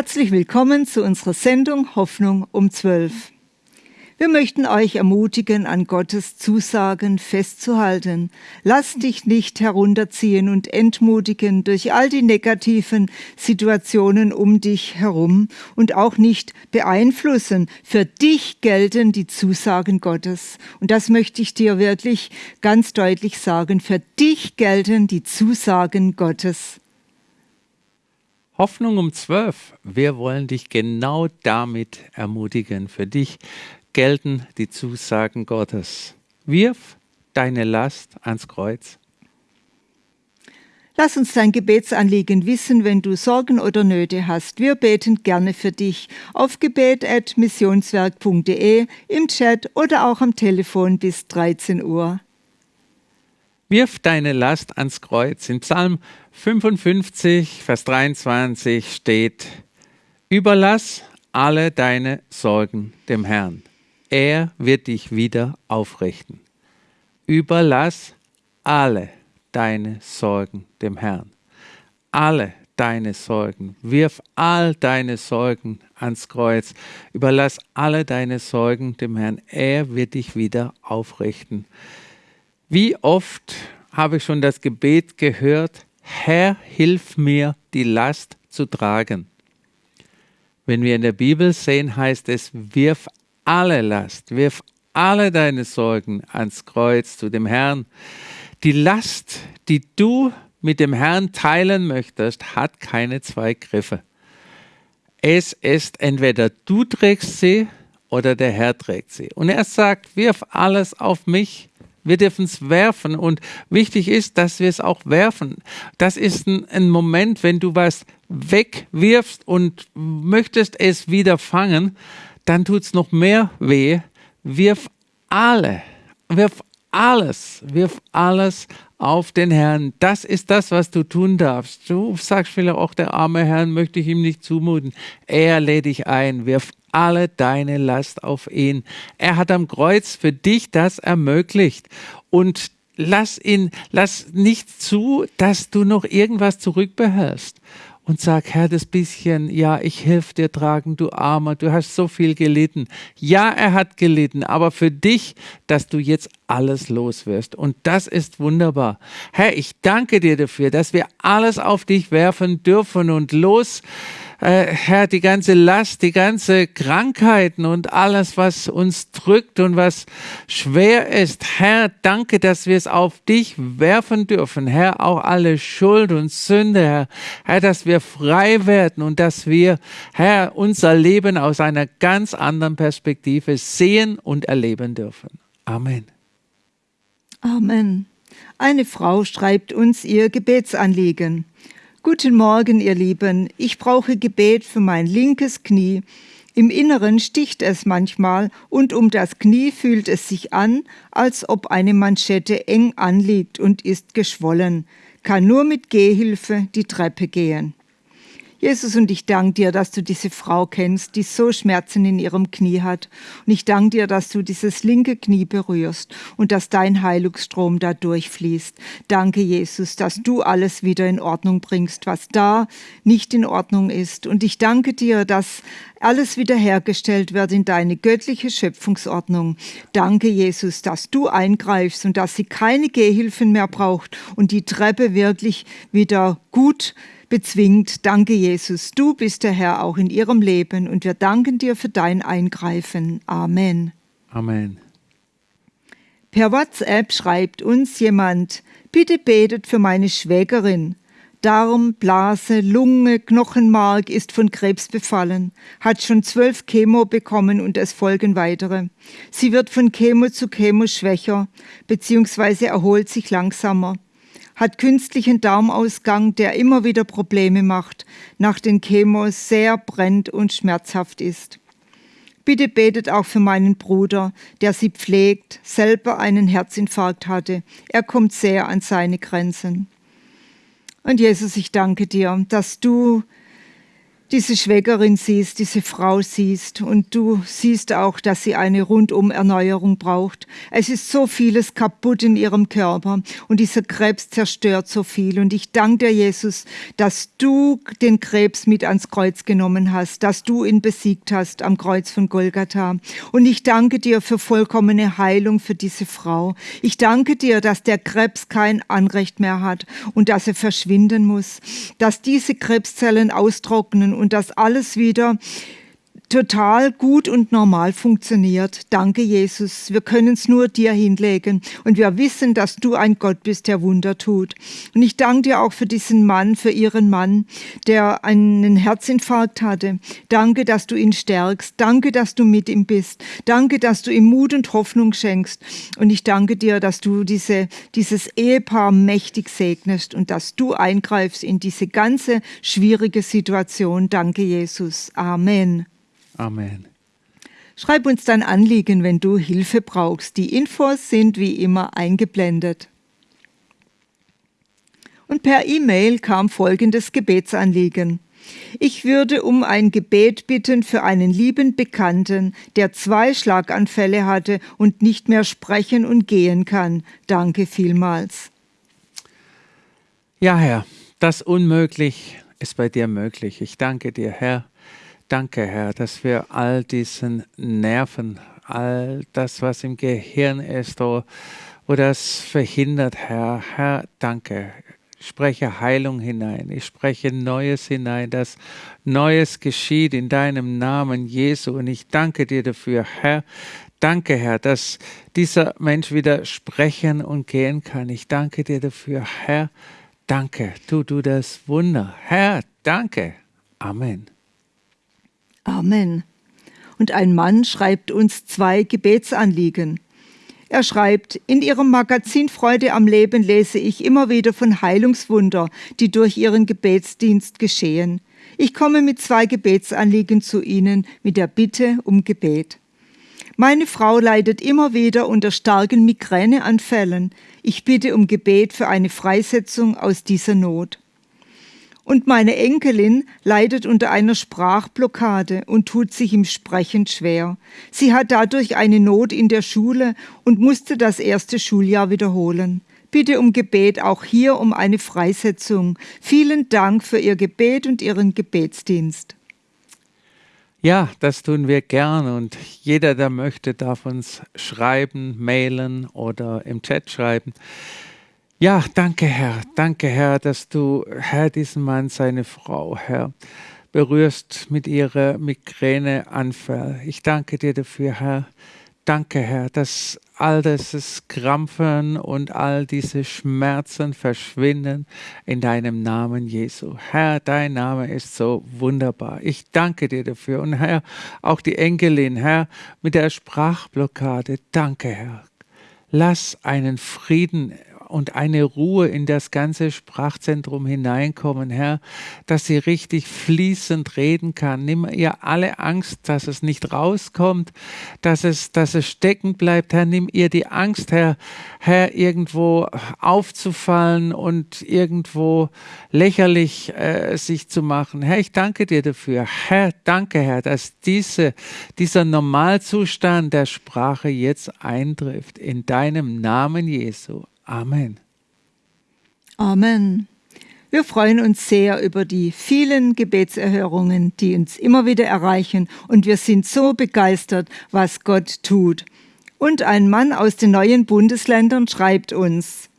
Herzlich willkommen zu unserer Sendung Hoffnung um 12. Wir möchten euch ermutigen, an Gottes Zusagen festzuhalten. Lass dich nicht herunterziehen und entmutigen durch all die negativen Situationen um dich herum und auch nicht beeinflussen. Für dich gelten die Zusagen Gottes. Und das möchte ich dir wirklich ganz deutlich sagen. Für dich gelten die Zusagen Gottes. Hoffnung um zwölf. Wir wollen dich genau damit ermutigen. Für dich gelten die Zusagen Gottes. Wirf deine Last ans Kreuz. Lass uns dein Gebetsanliegen wissen, wenn du Sorgen oder Nöte hast. Wir beten gerne für dich auf gebet.missionswerk.de, im Chat oder auch am Telefon bis 13 Uhr. Wirf deine Last ans Kreuz. In Psalm 55, Vers 23 steht, Überlass alle deine Sorgen dem Herrn er wird dich wieder aufrichten. Überlass alle deine Sorgen dem Herrn. Alle deine Sorgen. Wirf all deine Sorgen ans Kreuz. Überlass alle deine Sorgen dem Herrn. Er wird dich wieder aufrichten. Wie oft habe ich schon das Gebet gehört, Herr, hilf mir, die Last zu tragen. Wenn wir in der Bibel sehen, heißt es, wirf alle Last, wirf alle deine Sorgen ans Kreuz zu dem Herrn. Die Last, die du mit dem Herrn teilen möchtest, hat keine zwei Griffe. Es ist entweder du trägst sie oder der Herr trägt sie. Und er sagt, wirf alles auf mich. Wir dürfen es werfen und wichtig ist, dass wir es auch werfen. Das ist ein, ein Moment, wenn du was wegwirfst und möchtest es wieder fangen, dann tut es noch mehr weh. Wirf alle, wirf alles, wirf alles auf den Herrn. Das ist das, was du tun darfst. Du sagst vielleicht auch, der arme Herrn möchte ich ihm nicht zumuten. Er lädt dich ein, wirf alle deine Last auf ihn. Er hat am Kreuz für dich das ermöglicht. Und lass ihn, lass nicht zu, dass du noch irgendwas zurückbehältst und sag, Herr, das bisschen, ja, ich helfe dir tragen, du Armer, du hast so viel gelitten. Ja, er hat gelitten, aber für dich, dass du jetzt alles los wirst. Und das ist wunderbar. Herr, ich danke dir dafür, dass wir alles auf dich werfen dürfen und los äh, Herr, die ganze Last, die ganze Krankheiten und alles, was uns drückt und was schwer ist. Herr, danke, dass wir es auf dich werfen dürfen. Herr, auch alle Schuld und Sünde, Herr. Herr, dass wir frei werden und dass wir, Herr, unser Leben aus einer ganz anderen Perspektive sehen und erleben dürfen. Amen. Amen. Eine Frau schreibt uns ihr Gebetsanliegen. Guten Morgen, ihr Lieben. Ich brauche Gebet für mein linkes Knie. Im Inneren sticht es manchmal und um das Knie fühlt es sich an, als ob eine Manschette eng anliegt und ist geschwollen, kann nur mit Gehhilfe die Treppe gehen. Jesus, und ich danke dir, dass du diese Frau kennst, die so Schmerzen in ihrem Knie hat. Und ich danke dir, dass du dieses linke Knie berührst und dass dein Heilungsstrom da durchfließt. Danke, Jesus, dass du alles wieder in Ordnung bringst, was da nicht in Ordnung ist. Und ich danke dir, dass alles wiederhergestellt wird in deine göttliche Schöpfungsordnung. Danke, Jesus, dass du eingreifst und dass sie keine Gehhilfen mehr braucht und die Treppe wirklich wieder gut bezwingt. Danke, Jesus. Du bist der Herr auch in ihrem Leben und wir danken dir für dein Eingreifen. Amen. Amen. Per WhatsApp schreibt uns jemand, bitte betet für meine Schwägerin. Darm, Blase, Lunge, Knochenmark ist von Krebs befallen, hat schon zwölf Chemo bekommen und es folgen weitere. Sie wird von Chemo zu Chemo schwächer, beziehungsweise erholt sich langsamer hat künstlichen Darmausgang, der immer wieder Probleme macht, nach den Chemos sehr brennt und schmerzhaft ist. Bitte betet auch für meinen Bruder, der sie pflegt, selber einen Herzinfarkt hatte. Er kommt sehr an seine Grenzen. Und Jesus, ich danke dir, dass du diese Schwägerin siehst, diese Frau siehst und du siehst auch, dass sie eine Rundum-Erneuerung braucht. Es ist so vieles kaputt in ihrem Körper und dieser Krebs zerstört so viel. Und ich danke dir, Jesus, dass du den Krebs mit ans Kreuz genommen hast, dass du ihn besiegt hast am Kreuz von Golgatha. Und ich danke dir für vollkommene Heilung für diese Frau. Ich danke dir, dass der Krebs kein Anrecht mehr hat und dass er verschwinden muss, dass diese Krebszellen austrocknen und dass alles wieder total gut und normal funktioniert. Danke, Jesus. Wir können es nur dir hinlegen. Und wir wissen, dass du ein Gott bist, der Wunder tut. Und ich danke dir auch für diesen Mann, für ihren Mann, der einen Herzinfarkt hatte. Danke, dass du ihn stärkst. Danke, dass du mit ihm bist. Danke, dass du ihm Mut und Hoffnung schenkst. Und ich danke dir, dass du diese, dieses Ehepaar mächtig segnest und dass du eingreifst in diese ganze schwierige Situation. Danke, Jesus. Amen. Amen. Schreib uns dein Anliegen, wenn du Hilfe brauchst. Die Infos sind wie immer eingeblendet. Und per E-Mail kam folgendes Gebetsanliegen. Ich würde um ein Gebet bitten für einen lieben Bekannten, der zwei Schlaganfälle hatte und nicht mehr sprechen und gehen kann. Danke vielmals. Ja, Herr, das Unmöglich ist bei dir möglich. Ich danke dir, Herr, Danke, Herr, dass wir all diesen Nerven, all das, was im Gehirn ist, wo, wo das verhindert, Herr, Herr, danke. Ich spreche Heilung hinein, ich spreche Neues hinein, dass Neues geschieht in deinem Namen, Jesu. Und ich danke dir dafür, Herr. Danke, Herr, dass dieser Mensch wieder sprechen und gehen kann. Ich danke dir dafür, Herr. Danke, tu du das Wunder. Herr, danke. Amen. Amen. Und ein Mann schreibt uns zwei Gebetsanliegen. Er schreibt, in Ihrem Magazin Freude am Leben lese ich immer wieder von Heilungswunder, die durch Ihren Gebetsdienst geschehen. Ich komme mit zwei Gebetsanliegen zu Ihnen mit der Bitte um Gebet. Meine Frau leidet immer wieder unter starken Migräneanfällen. Ich bitte um Gebet für eine Freisetzung aus dieser Not. Und meine Enkelin leidet unter einer Sprachblockade und tut sich im Sprechen schwer. Sie hat dadurch eine Not in der Schule und musste das erste Schuljahr wiederholen. Bitte um Gebet auch hier um eine Freisetzung. Vielen Dank für Ihr Gebet und Ihren Gebetsdienst. Ja, das tun wir gern und jeder, der möchte, darf uns schreiben, mailen oder im Chat schreiben. Ja, danke Herr, danke Herr, dass du, Herr, diesen Mann, seine Frau, Herr, berührst mit ihrer Migräneanfall. Ich danke dir dafür, Herr. Danke, Herr, dass all dieses Krampfen und all diese Schmerzen verschwinden in deinem Namen, Jesu. Herr, dein Name ist so wunderbar. Ich danke dir dafür. Und Herr, auch die Enkelin, Herr, mit der Sprachblockade, danke, Herr. Lass einen Frieden und eine Ruhe in das ganze Sprachzentrum hineinkommen, Herr, dass sie richtig fließend reden kann. Nimm ihr alle Angst, dass es nicht rauskommt, dass es, dass es stecken bleibt, Herr. Nimm ihr die Angst, Herr, Herr, irgendwo aufzufallen und irgendwo lächerlich äh, sich zu machen. Herr, ich danke dir dafür. Herr, danke, Herr, dass diese, dieser Normalzustand der Sprache jetzt eintrifft. In deinem Namen Jesu. Amen. Amen. Wir freuen uns sehr über die vielen Gebetserhörungen, die uns immer wieder erreichen und wir sind so begeistert, was Gott tut. Und ein Mann aus den neuen Bundesländern schreibt uns,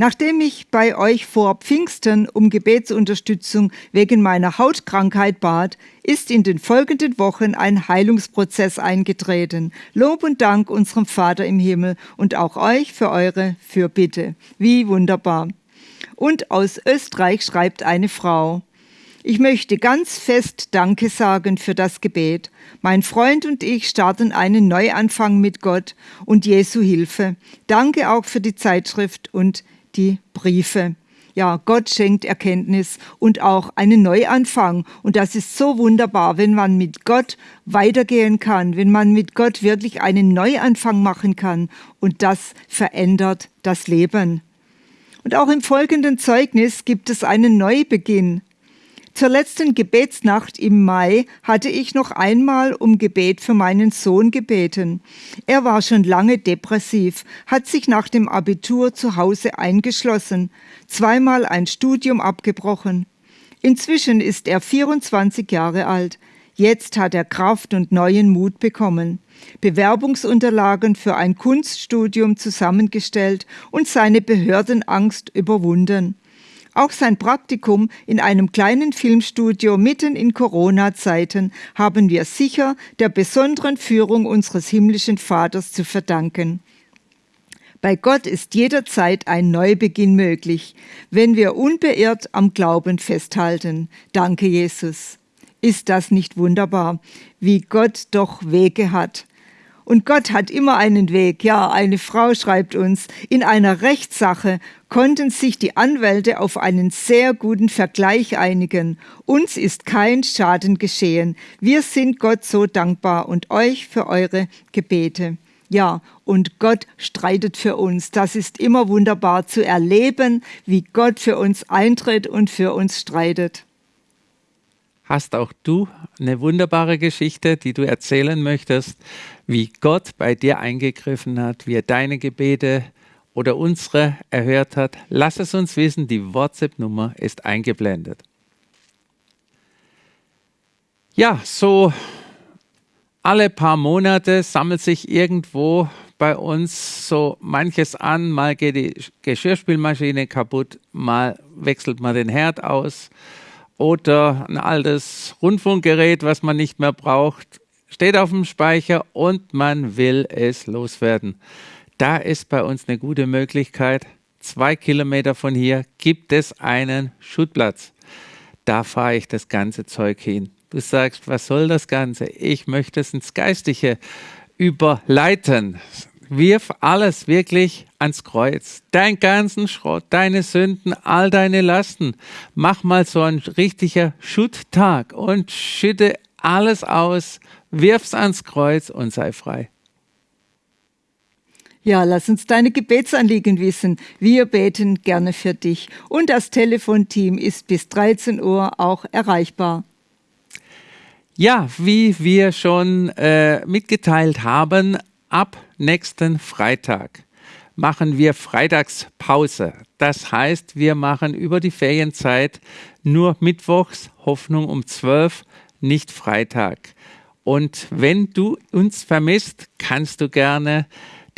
Nachdem ich bei euch vor Pfingsten um Gebetsunterstützung wegen meiner Hautkrankheit bat, ist in den folgenden Wochen ein Heilungsprozess eingetreten. Lob und Dank unserem Vater im Himmel und auch euch für eure Fürbitte. Wie wunderbar. Und aus Österreich schreibt eine Frau. Ich möchte ganz fest Danke sagen für das Gebet. Mein Freund und ich starten einen Neuanfang mit Gott und Jesu Hilfe. Danke auch für die Zeitschrift und die Briefe. Ja, Gott schenkt Erkenntnis und auch einen Neuanfang. Und das ist so wunderbar, wenn man mit Gott weitergehen kann, wenn man mit Gott wirklich einen Neuanfang machen kann. Und das verändert das Leben. Und auch im folgenden Zeugnis gibt es einen Neubeginn. Zur letzten Gebetsnacht im Mai hatte ich noch einmal um Gebet für meinen Sohn gebeten. Er war schon lange depressiv, hat sich nach dem Abitur zu Hause eingeschlossen, zweimal ein Studium abgebrochen. Inzwischen ist er 24 Jahre alt. Jetzt hat er Kraft und neuen Mut bekommen, Bewerbungsunterlagen für ein Kunststudium zusammengestellt und seine Behördenangst überwunden. Auch sein Praktikum in einem kleinen Filmstudio mitten in Corona-Zeiten haben wir sicher der besonderen Führung unseres himmlischen Vaters zu verdanken. Bei Gott ist jederzeit ein Neubeginn möglich, wenn wir unbeirrt am Glauben festhalten. Danke, Jesus. Ist das nicht wunderbar, wie Gott doch Wege hat? Und Gott hat immer einen Weg. Ja, eine Frau schreibt uns, in einer Rechtssache konnten sich die Anwälte auf einen sehr guten Vergleich einigen. Uns ist kein Schaden geschehen. Wir sind Gott so dankbar und euch für eure Gebete. Ja, und Gott streitet für uns. Das ist immer wunderbar zu erleben, wie Gott für uns eintritt und für uns streitet. Hast auch du eine wunderbare Geschichte, die du erzählen möchtest, wie Gott bei dir eingegriffen hat, wie er deine Gebete oder unsere erhört hat? Lass es uns wissen, die WhatsApp-Nummer ist eingeblendet. Ja, so alle paar Monate sammelt sich irgendwo bei uns so manches an. Mal geht die Geschirrspülmaschine kaputt, mal wechselt man den Herd aus oder ein altes Rundfunkgerät, was man nicht mehr braucht, steht auf dem Speicher und man will es loswerden. Da ist bei uns eine gute Möglichkeit. Zwei Kilometer von hier gibt es einen Schutplatz. Da fahre ich das ganze Zeug hin. Du sagst, was soll das Ganze? Ich möchte es ins Geistige überleiten wirf alles wirklich ans Kreuz. Dein ganzen Schrott, deine Sünden, all deine Lasten. Mach mal so ein richtiger Schutttag und schütte alles aus, wirf's ans Kreuz und sei frei. Ja, lass uns deine Gebetsanliegen wissen. Wir beten gerne für dich. Und das Telefonteam ist bis 13 Uhr auch erreichbar. Ja, wie wir schon äh, mitgeteilt haben, ab nächsten Freitag machen wir Freitagspause. Das heißt, wir machen über die Ferienzeit nur Mittwochs Hoffnung um 12, nicht Freitag. Und wenn du uns vermisst, kannst du gerne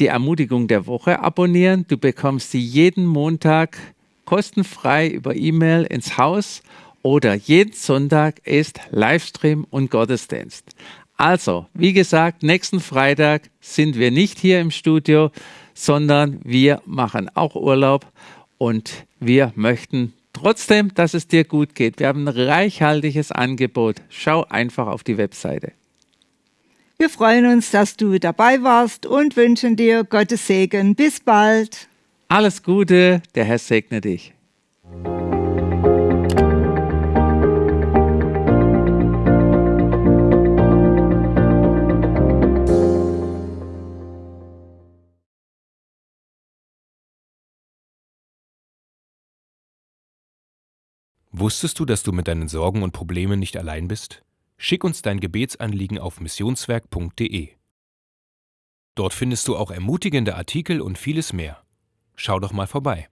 die Ermutigung der Woche abonnieren. Du bekommst sie jeden Montag kostenfrei über E-Mail ins Haus oder jeden Sonntag ist Livestream und Gottesdienst. Also, wie gesagt, nächsten Freitag sind wir nicht hier im Studio, sondern wir machen auch Urlaub und wir möchten trotzdem, dass es dir gut geht. Wir haben ein reichhaltiges Angebot. Schau einfach auf die Webseite. Wir freuen uns, dass du dabei warst und wünschen dir Gottes Segen. Bis bald. Alles Gute, der Herr segne dich. Wusstest du, dass du mit deinen Sorgen und Problemen nicht allein bist? Schick uns dein Gebetsanliegen auf missionswerk.de. Dort findest du auch ermutigende Artikel und vieles mehr. Schau doch mal vorbei.